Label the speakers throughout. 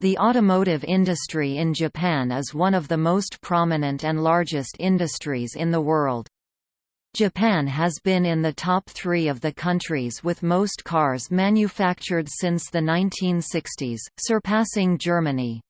Speaker 1: The automotive industry in Japan is one of the most prominent and largest industries in the world. Japan has been in the top three of the countries with most cars manufactured since the 1960s, surpassing Germany.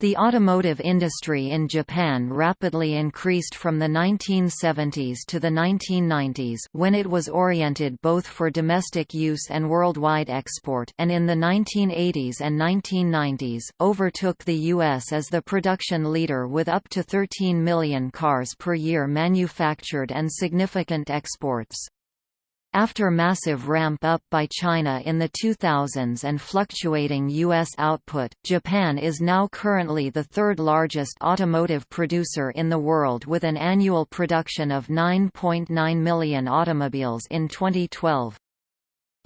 Speaker 1: The automotive industry in Japan rapidly increased from the 1970s to the 1990s when it was oriented both for domestic use and worldwide export and in the 1980s and 1990s, overtook the U.S. as the production leader with up to 13 million cars per year manufactured and significant exports. After massive ramp-up by China in the 2000s and fluctuating U.S. output, Japan is now currently the third largest automotive producer in the world with an annual production of 9.9 million automobiles in 2012.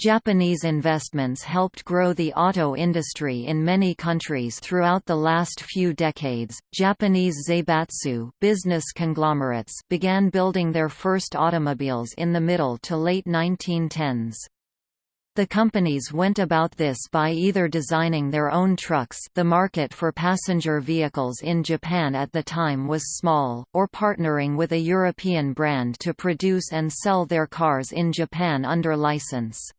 Speaker 1: Japanese investments helped grow the auto industry in many countries throughout the last few decades. Japanese zaibatsu business conglomerates began building their first automobiles in the middle to late 1910s. The companies went about this by either designing their own trucks the market for passenger vehicles in Japan at the time was small, or partnering with a European brand to produce and sell their cars in Japan under license.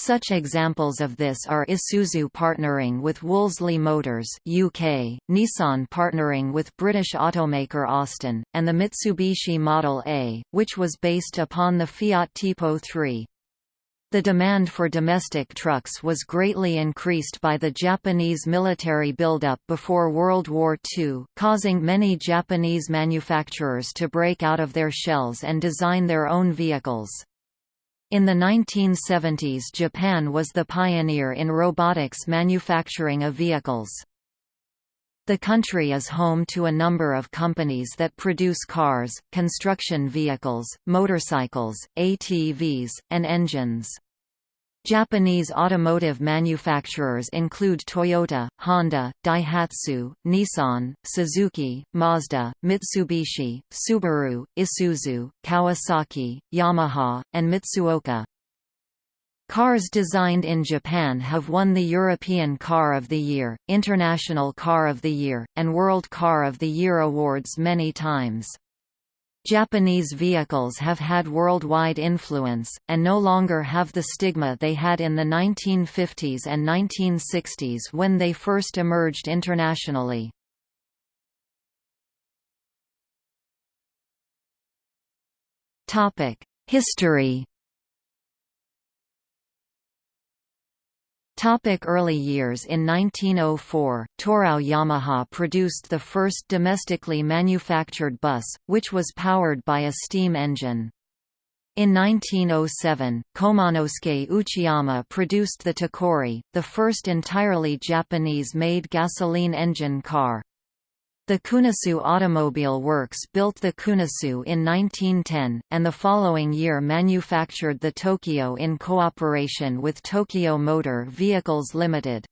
Speaker 1: Such examples of this are Isuzu partnering with Wolseley Motors UK, Nissan partnering with British automaker Austin, and the Mitsubishi Model A, which was based upon the Fiat Tipo 3. The demand for domestic trucks was greatly increased by the Japanese military buildup before World War II, causing many Japanese manufacturers to break out of their shells and design their own vehicles. In the 1970s Japan was the pioneer in robotics manufacturing of vehicles. The country is home to a number of companies that produce cars, construction vehicles, motorcycles, ATVs, and engines. Japanese automotive manufacturers include Toyota, Honda, Daihatsu, Nissan, Suzuki, Mazda, Mitsubishi, Subaru, Isuzu, Kawasaki, Yamaha, and Mitsuoka. Cars designed in Japan have won the European Car of the Year, International Car of the Year, and World Car of the Year awards many times. Japanese vehicles have had worldwide influence, and no longer have the stigma they had in the 1950s and 1960s when they first emerged internationally. History Topic early years In 1904, Torao Yamaba produced the first domestically manufactured bus, which was powered by a steam engine. In 1907, Komanosuke Uchiyama produced the Takuri, the first entirely Japanese-made gasoline engine car. The Kunisue Automobile Works built the Kunisue in 1910, and the following year manufactured the Tokyo in cooperation with Tokyo Motor Vehicles Limited.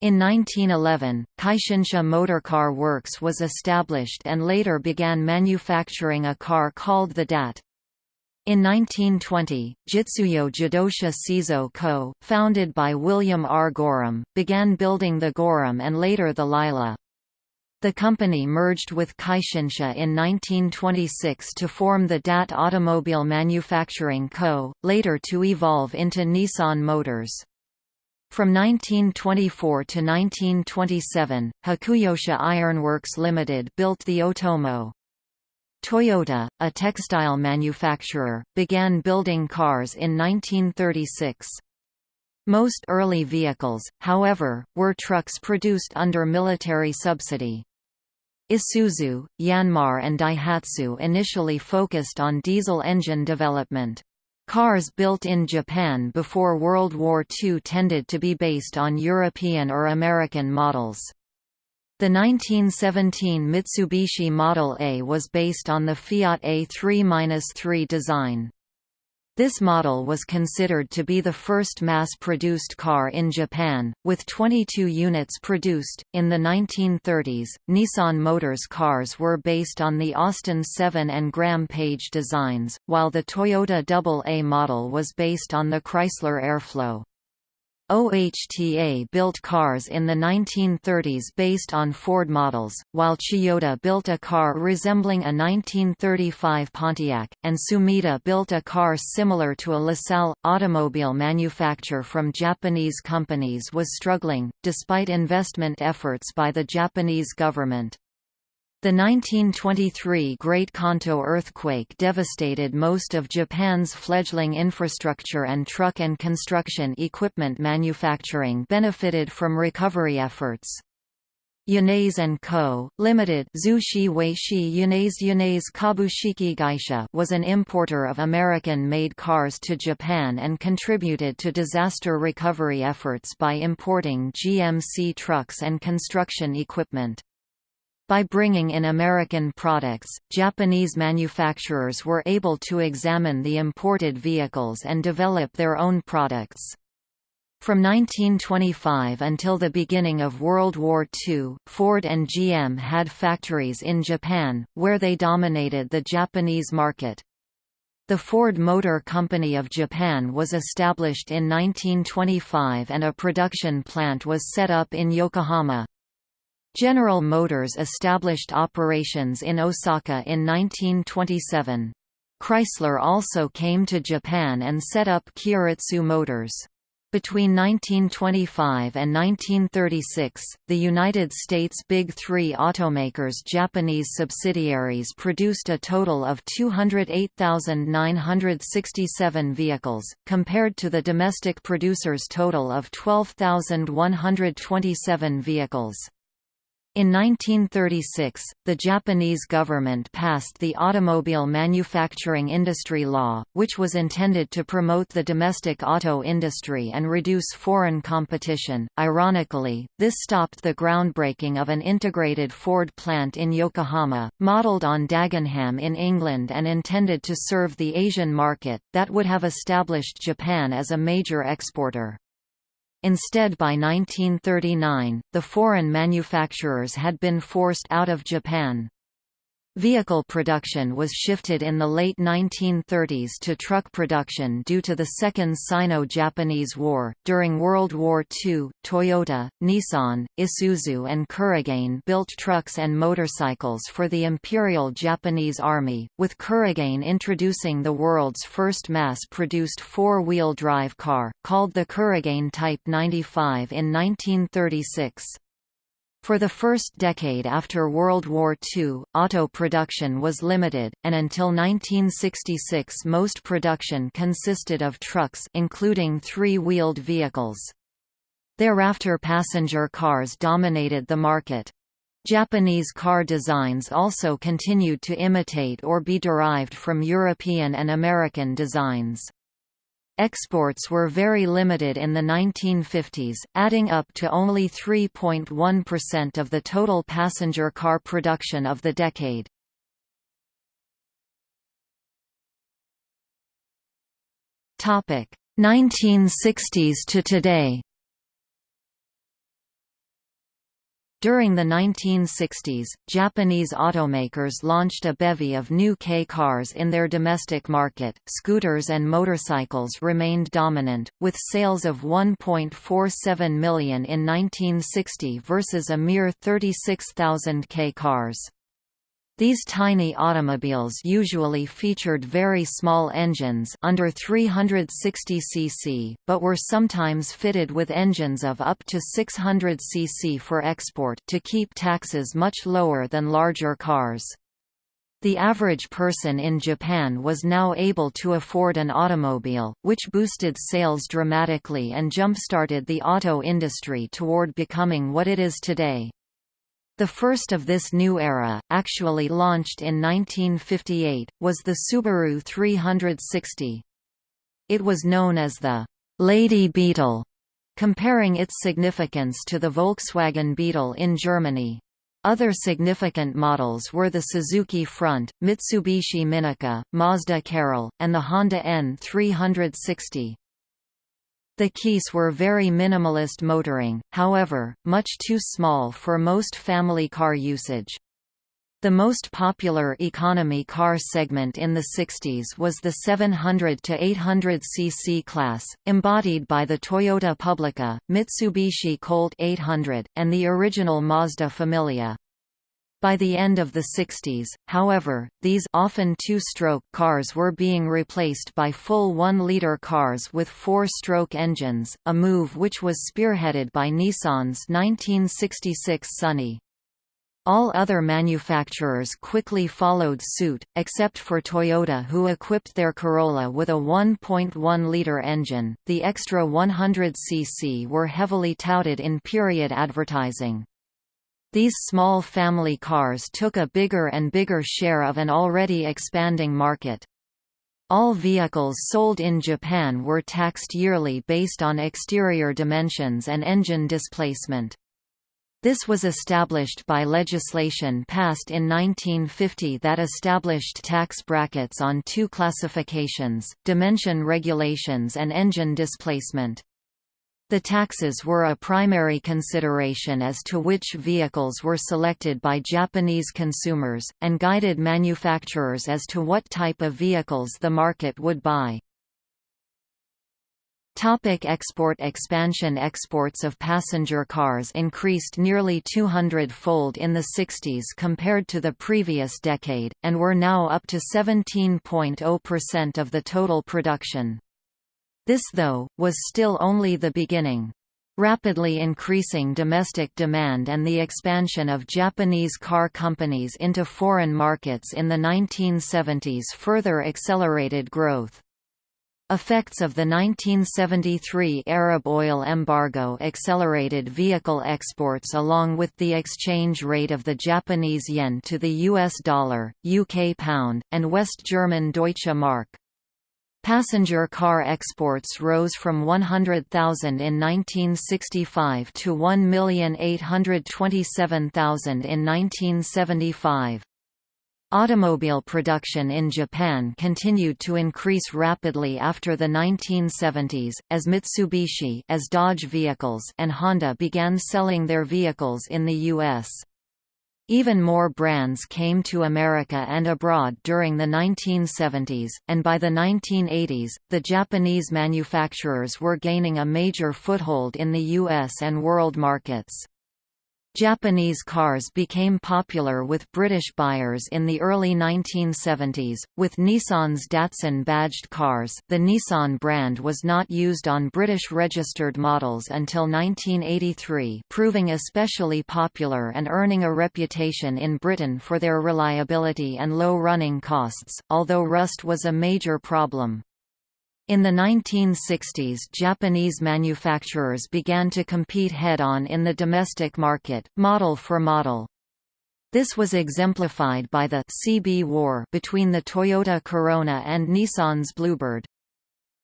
Speaker 1: In 1911, Kaishinsha Motorcar Works was established and later began manufacturing a car called the DAT. In 1920, Jitsuyo Jidosha Seizo Co., founded by William R. Gorham, began building the Gorham and later the Lila. The company merged with Kaishinsha in 1926 to form the DAT Automobile Manufacturing Co., later to evolve into Nissan Motors. From 1924 to 1927, Hakuyosha Ironworks Limited built the Otomo. Toyota, a textile manufacturer, began building cars in 1936. Most early vehicles, however, were trucks produced under military subsidy. Isuzu, Yanmar and Daihatsu initially focused on diesel engine development. Cars built in Japan before World War II tended to be based on European or American models. The 1917 Mitsubishi Model A was based on the Fiat A3-3 design. This model was considered to be the first mass-produced car in Japan, with 22 units produced. In the 1930s, Nissan Motors cars were based on the Austin 7 and Graham-Paige designs, while the Toyota AA model was based on the Chrysler Airflow. OHTA built cars in the 1930s based on Ford models, while Toyota built a car resembling a 1935 Pontiac, and Sumida built a car similar to a LaSalle. Automobile manufacture from Japanese companies was struggling, despite investment efforts by the Japanese government. The 1923 Great Kanto earthquake devastated most of Japan's fledgling infrastructure and truck and construction equipment manufacturing benefited from recovery efforts. Yanase & Co., Limited Zushi Weishi Kabushiki Gaisha was an importer of American-made cars to Japan and contributed to disaster recovery efforts by importing GMC trucks and construction equipment. By bringing in American products, Japanese manufacturers were able to examine the imported vehicles and develop their own products. From 1925 until the beginning of World War II, Ford and GM had factories in Japan, where they dominated the Japanese market. The Ford Motor Company of Japan was established in 1925 and a production plant was set up in Yokohama. General Motors established operations in Osaka in 1927. Chrysler also came to Japan and set up Kyoritsu Motors. Between 1925 and 1936, the United States' Big Three automakers' Japanese subsidiaries produced a total of 208,967 vehicles, compared to the domestic producers' total of 12,127 vehicles. In 1936, the Japanese government passed the Automobile Manufacturing Industry Law, which was intended to promote the domestic auto industry and reduce foreign competition. Ironically, this stopped the groundbreaking of an integrated Ford plant in Yokohama, modelled on Dagenham in England and intended to serve the Asian market, that would have established Japan as a major exporter. Instead by 1939, the foreign manufacturers had been forced out of Japan. Vehicle production was shifted in the late 1930s to truck production due to the Second Sino-Japanese War. During World War II, Toyota, Nissan, Isuzu and Kurogane built trucks and motorcycles for the Imperial Japanese Army, with Kurogane introducing the world's first mass-produced four-wheel drive car, called the Kurogane Type 95 in 1936. For the first decade after World War II, auto production was limited, and until 1966 most production consisted of trucks including three-wheeled vehicles. Thereafter passenger cars dominated the market. Japanese car designs also continued to imitate or be derived from European and American designs. Exports were very limited in the 1950s, adding up to only 3.1% of the total passenger car production of the decade. Topic: 1960s to today. During the 1960s, Japanese automakers launched a bevy of new K cars in their domestic market. Scooters and motorcycles remained dominant, with sales of 1.47 million in 1960 versus a mere 36,000 K cars. These tiny automobiles usually featured very small engines under 360 cc, but were sometimes fitted with engines of up to 600 cc for export to keep taxes much lower than larger cars. The average person in Japan was now able to afford an automobile, which boosted sales dramatically and jump-started the auto industry toward becoming what it is today. The first of this new era, actually launched in 1958, was the Subaru 360. It was known as the «Lady Beetle», comparing its significance to the Volkswagen Beetle in Germany. Other significant models were the Suzuki Front, Mitsubishi Minica, Mazda Carol, and the Honda N360. The Keis were very minimalist motoring, however, much too small for most family car usage. The most popular economy car segment in the 60s was the 700 to 800 cc class, embodied by the Toyota Publica, Mitsubishi Colt 800, and the original Mazda Familia. By the end of the 60s, however, these often two-stroke cars were being replaced by full 1-liter cars with four-stroke engines, a move which was spearheaded by Nissan's 1966 Sunny. All other manufacturers quickly followed suit, except for Toyota who equipped their Corolla with a 1.1-liter engine. The extra 100cc were heavily touted in period advertising. These small family cars took a bigger and bigger share of an already expanding market. All vehicles sold in Japan were taxed yearly based on exterior dimensions and engine displacement. This was established by legislation passed in 1950 that established tax brackets on two classifications, dimension regulations and engine displacement. The taxes were a primary consideration as to which vehicles were selected by Japanese consumers, and guided manufacturers as to what type of vehicles the market would buy. Topic export expansion Exports of passenger cars increased nearly 200-fold in the 60s compared to the previous decade, and were now up to 17.0% of the total production. This though, was still only the beginning. Rapidly increasing domestic demand and the expansion of Japanese car companies into foreign markets in the 1970s further accelerated growth. Effects of the 1973 Arab oil embargo accelerated vehicle exports along with the exchange rate of the Japanese yen to the US dollar, UK pound, and West German Deutsche Mark. Passenger car exports rose from 100,000 in 1965 to 1,827,000 in 1975. Automobile production in Japan continued to increase rapidly after the 1970s, as Mitsubishi as Dodge vehicles and Honda began selling their vehicles in the U.S. Even more brands came to America and abroad during the 1970s, and by the 1980s, the Japanese manufacturers were gaining a major foothold in the U.S. and world markets. Japanese cars became popular with British buyers in the early 1970s, with Nissan's Datsun badged cars the Nissan brand was not used on British registered models until 1983 proving especially popular and earning a reputation in Britain for their reliability and low running costs, although rust was a major problem. In the 1960s Japanese manufacturers began to compete head-on in the domestic market, model for model. This was exemplified by the CB war between the Toyota Corona and Nissan's Bluebird.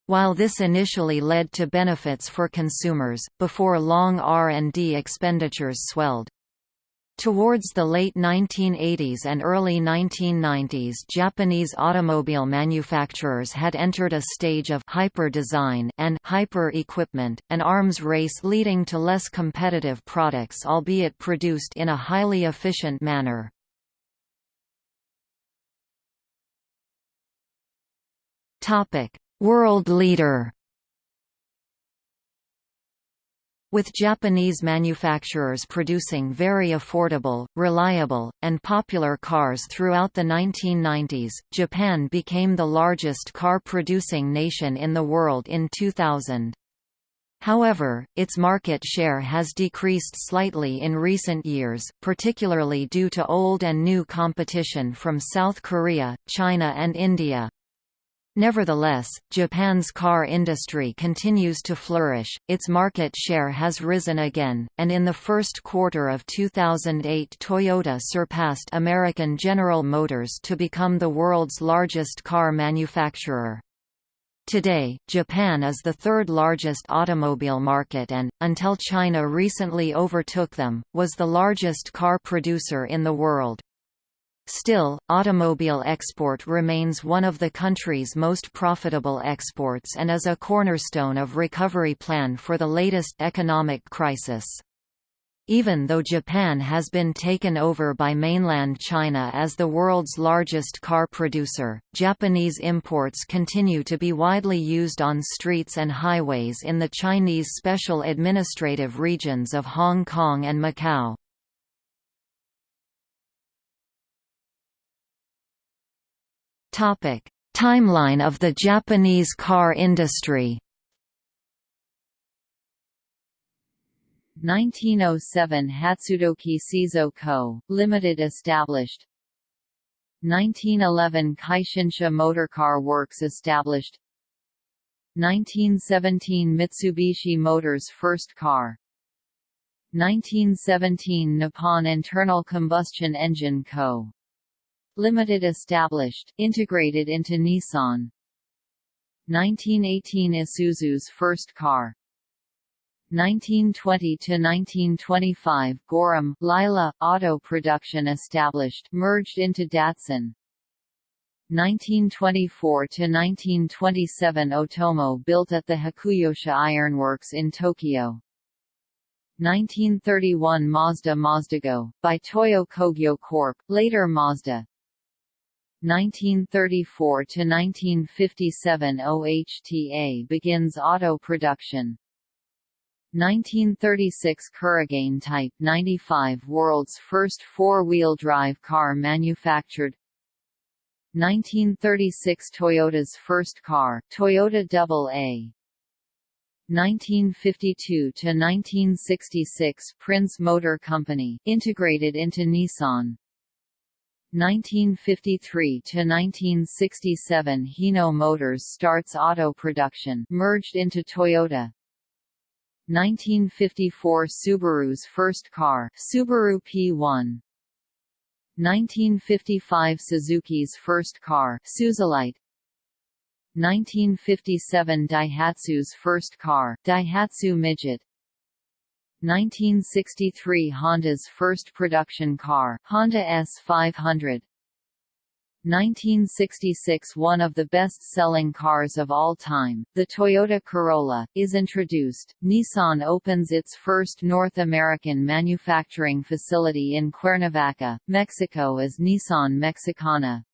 Speaker 1: While this initially led to benefits for consumers, before long R&D expenditures swelled. Towards the late 1980s and early 1990s Japanese automobile manufacturers had entered a stage of hyper-design and hyper-equipment, an arms race leading to less competitive products albeit produced in a highly efficient manner. World leader With Japanese manufacturers producing very affordable, reliable, and popular cars throughout the 1990s, Japan became the largest car-producing nation in the world in 2000. However, its market share has decreased slightly in recent years, particularly due to old and new competition from South Korea, China and India. Nevertheless, Japan's car industry continues to flourish, its market share has risen again, and in the first quarter of 2008 Toyota surpassed American General Motors to become the world's largest car manufacturer. Today, Japan is the third largest automobile market and, until China recently overtook them, was the largest car producer in the world. Still, automobile export remains one of the country's most profitable exports and is a cornerstone of recovery plan for the latest economic crisis. Even though Japan has been taken over by mainland China as the world's largest car producer, Japanese imports continue to be widely used on streets and highways in the Chinese special administrative regions of Hong Kong and Macau. Timeline of the Japanese car industry
Speaker 2: 1907 Hatsudoki Seizo Co., Limited established 1911 Kaishinsha Motorcar Works established 1917 Mitsubishi Motors first car 1917 Nippon Internal Combustion Engine Co. Limited established, integrated into Nissan. 1918 Isuzu's first car. 1920–1925 Gorham Lila, auto production established merged into Datsun. 1924–1927 Otomo built at the Hakuyosha Ironworks in Tokyo. 1931 Mazda Mazdago, by Toyo Kogyo Corp., later Mazda 1934–1957 OHTA begins auto production. 1936 Kurogane Type 95 world's first four-wheel drive car manufactured. 1936 Toyota's first car, Toyota AA 1952 to 1966 Prince Motor Company, integrated into Nissan 1953 to 1967 Hino Motors starts auto production, merged into Toyota. 1954 Subaru's first car, Subaru P1 1955 Suzuki's first car, Suzulight. 1957 Daihatsu's first car, Daihatsu Midget 1963 Honda's first production car, Honda S500 1966 One of the best-selling cars of all time, the Toyota Corolla, is introduced. Nissan opens its first North American manufacturing facility in Cuernavaca, Mexico as Nissan Mexicana.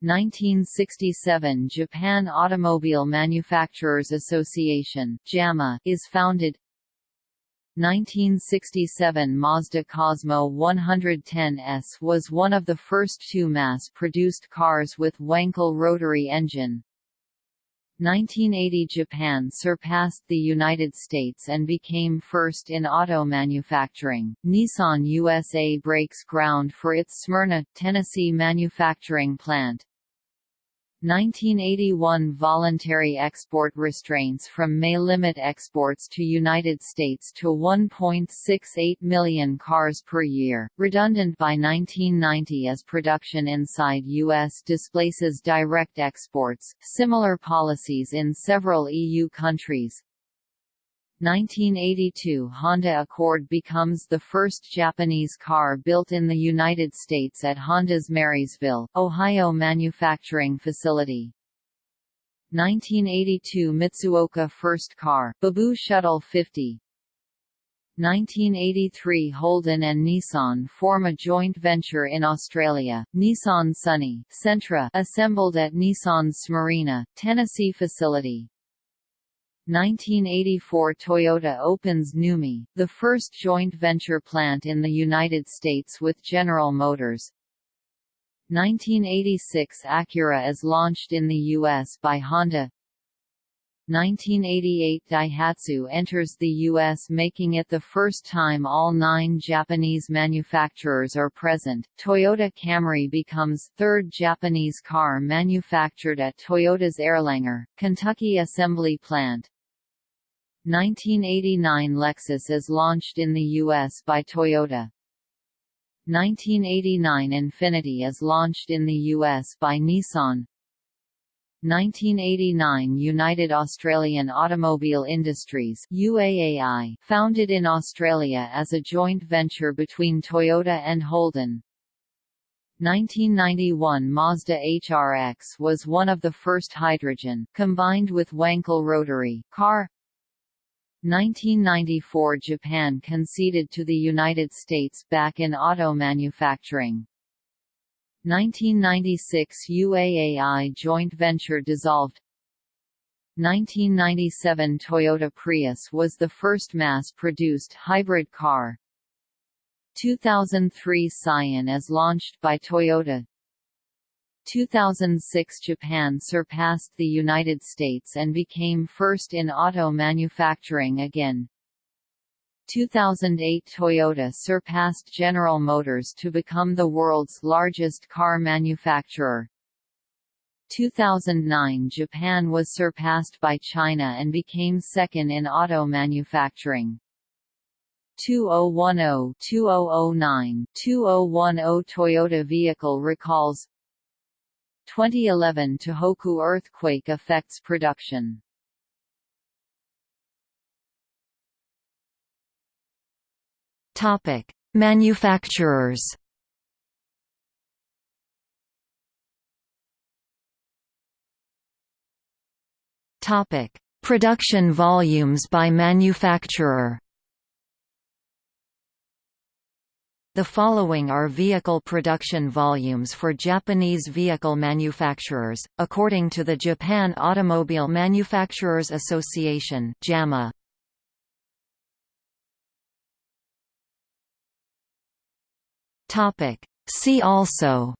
Speaker 2: 1967 Japan Automobile Manufacturers Association JAMA is founded 1967 Mazda Cosmo 110S was one of the first two mass-produced cars with Wankel rotary engine. 1980 Japan surpassed the United States and became first in auto manufacturing. Nissan USA breaks ground for its Smyrna, Tennessee manufacturing plant. 1981 voluntary export restraints from May limit exports to United States to 1.68 million cars per year, redundant by 1990 as production inside U.S. displaces direct exports. Similar policies in several EU countries, 1982 Honda Accord becomes the first Japanese car built in the United States at Honda's Marysville, Ohio manufacturing facility. 1982 Mitsuoka first car, BUBU Shuttle 50. 1983 Holden and Nissan form a joint venture in Australia, Nissan Sunny Sentra assembled at Nissan's Smyrna, Tennessee facility. 1984 Toyota opens NUMMI, the first joint venture plant in the United States with General Motors. 1986 Acura is launched in the U.S. by Honda 1988 Daihatsu enters the U.S. making it the first time all nine Japanese manufacturers are present. Toyota Camry becomes third Japanese car manufactured at Toyota's Erlanger, Kentucky assembly plant. 1989 Lexus is launched in the U.S. by Toyota. 1989 Infiniti is launched in the U.S. by Nissan. 1989 United Australian Automobile Industries UAAI, founded in Australia as a joint venture between Toyota and Holden. 1991 Mazda HRX was one of the first hydrogen, combined with Wankel rotary, car 1994 Japan conceded to the United States back in auto manufacturing. 1996 UAAI joint venture dissolved 1997 Toyota Prius was the first mass-produced hybrid car. 2003 Scion is launched by Toyota 2006 Japan surpassed the United States and became first in auto manufacturing again. 2008 Toyota surpassed General Motors to become the world's largest car manufacturer. 2009 Japan was surpassed by China and became second in auto manufacturing. 2010, 2009, 2010 Toyota vehicle recalls 2011 Tohoku earthquake affects production.
Speaker 1: Topic: Manufacturers. Topic: Production volumes by manufacturer. The following are vehicle production volumes for Japanese vehicle manufacturers, according to the Japan Automobile Manufacturers Association JAMA. See also.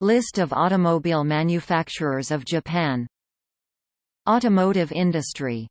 Speaker 1: List of automobile manufacturers of Japan. Automotive industry